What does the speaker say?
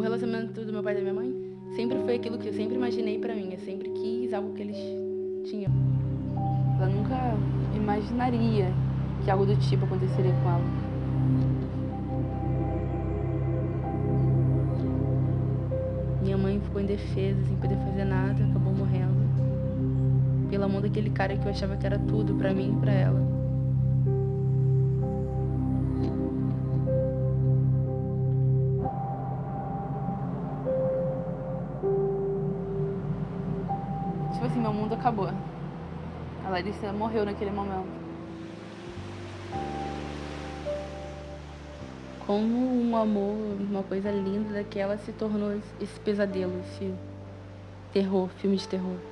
relacionamento do meu pai e da minha mãe sempre foi aquilo que eu sempre imaginei pra mim. Eu sempre quis algo que eles tinham. Ela nunca imaginaria que algo do tipo aconteceria com ela. Minha mãe ficou indefesa, sem poder fazer nada, acabou morrendo. Pela mão daquele cara que eu achava que era tudo pra mim e pra ela. Tipo assim, meu mundo acabou. A Larissa morreu naquele momento. Como um amor, uma coisa linda daquela se tornou esse pesadelo, esse terror, filme de terror.